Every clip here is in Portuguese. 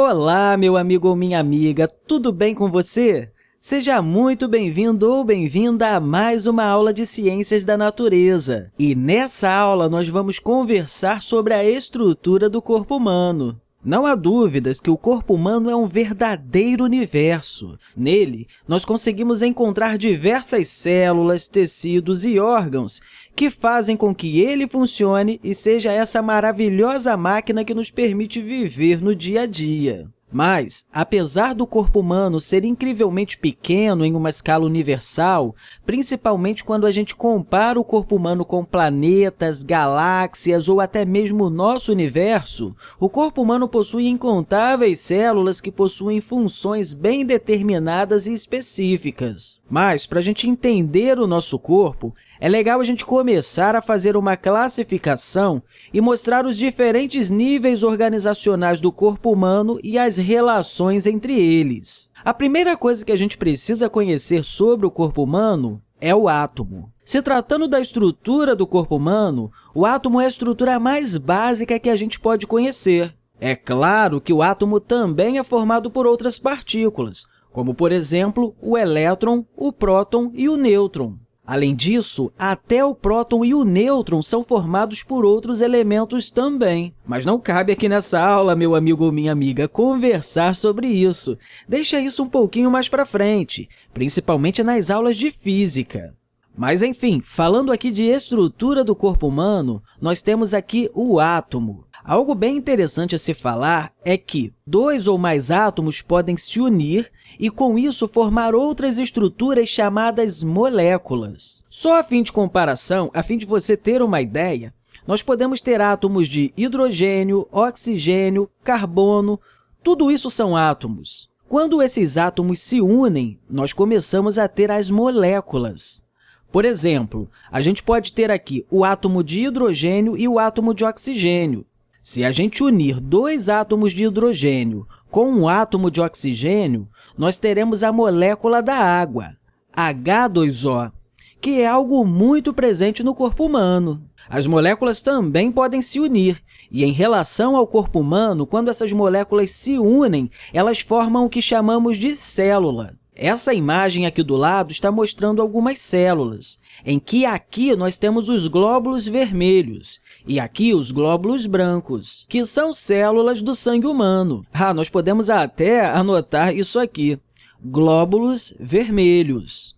Olá, meu amigo ou minha amiga, tudo bem com você? Seja muito bem-vindo ou bem-vinda a mais uma aula de Ciências da Natureza. E nessa aula, nós vamos conversar sobre a estrutura do corpo humano. Não há dúvidas que o corpo humano é um verdadeiro universo. Nele, nós conseguimos encontrar diversas células, tecidos e órgãos que fazem com que ele funcione e seja essa maravilhosa máquina que nos permite viver no dia a dia. Mas, apesar do corpo humano ser incrivelmente pequeno em uma escala universal, principalmente quando a gente compara o corpo humano com planetas, galáxias ou até mesmo o nosso universo, o corpo humano possui incontáveis células que possuem funções bem determinadas e específicas. Mas, para a gente entender o nosso corpo, é legal a gente começar a fazer uma classificação e mostrar os diferentes níveis organizacionais do corpo humano e as relações entre eles. A primeira coisa que a gente precisa conhecer sobre o corpo humano é o átomo. Se tratando da estrutura do corpo humano, o átomo é a estrutura mais básica que a gente pode conhecer. É claro que o átomo também é formado por outras partículas, como, por exemplo, o elétron, o próton e o nêutron. Além disso, até o próton e o nêutron são formados por outros elementos também. Mas não cabe aqui nessa aula, meu amigo ou minha amiga, conversar sobre isso. Deixa isso um pouquinho mais para frente, principalmente nas aulas de física. Mas, enfim, falando aqui de estrutura do corpo humano, nós temos aqui o átomo. Algo bem interessante a se falar é que dois ou mais átomos podem se unir e, com isso, formar outras estruturas chamadas moléculas. Só a fim de comparação, a fim de você ter uma ideia, nós podemos ter átomos de hidrogênio, oxigênio, carbono, tudo isso são átomos. Quando esses átomos se unem, nós começamos a ter as moléculas. Por exemplo, a gente pode ter aqui o átomo de hidrogênio e o átomo de oxigênio. Se a gente unir dois átomos de hidrogênio com um átomo de oxigênio, nós teremos a molécula da água, H2O, que é algo muito presente no corpo humano. As moléculas também podem se unir, e em relação ao corpo humano, quando essas moléculas se unem, elas formam o que chamamos de célula. Essa imagem aqui do lado está mostrando algumas células, em que aqui nós temos os glóbulos vermelhos e aqui os glóbulos brancos, que são células do sangue humano. Ah, nós podemos até anotar isso aqui, glóbulos vermelhos.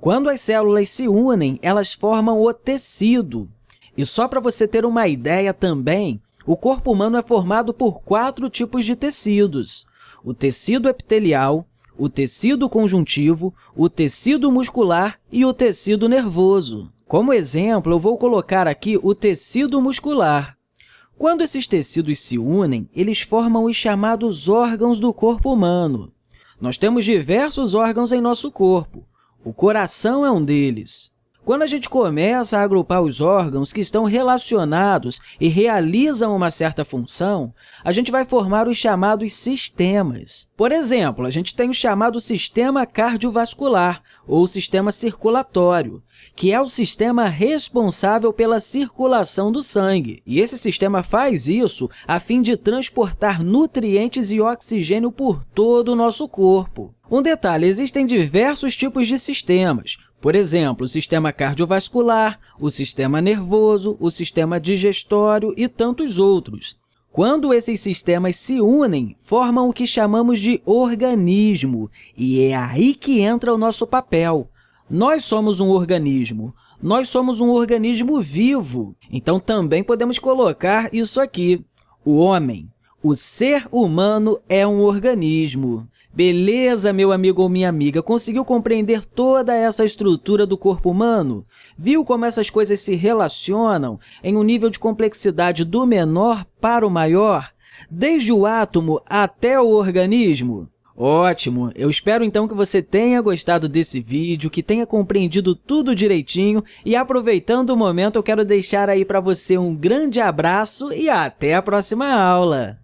Quando as células se unem, elas formam o tecido. E só para você ter uma ideia também, o corpo humano é formado por quatro tipos de tecidos. O tecido epitelial, o tecido conjuntivo, o tecido muscular e o tecido nervoso. Como exemplo, eu vou colocar aqui o tecido muscular. Quando esses tecidos se unem, eles formam os chamados órgãos do corpo humano. Nós temos diversos órgãos em nosso corpo. O coração é um deles. Quando a gente começa a agrupar os órgãos que estão relacionados e realizam uma certa função, a gente vai formar os chamados sistemas. Por exemplo, a gente tem o chamado sistema cardiovascular, ou sistema circulatório, que é o sistema responsável pela circulação do sangue. E esse sistema faz isso a fim de transportar nutrientes e oxigênio por todo o nosso corpo. Um detalhe, existem diversos tipos de sistemas, por exemplo, o sistema cardiovascular, o sistema nervoso, o sistema digestório e tantos outros. Quando esses sistemas se unem, formam o que chamamos de organismo, e é aí que entra o nosso papel. Nós somos um organismo, nós somos um organismo vivo, então também podemos colocar isso aqui, o homem. O ser humano é um organismo. Beleza, meu amigo ou minha amiga? Conseguiu compreender toda essa estrutura do corpo humano? Viu como essas coisas se relacionam em um nível de complexidade do menor para o maior, desde o átomo até o organismo? Ótimo! Eu espero então que você tenha gostado desse vídeo, que tenha compreendido tudo direitinho e aproveitando o momento eu quero deixar aí para você um grande abraço e até a próxima aula!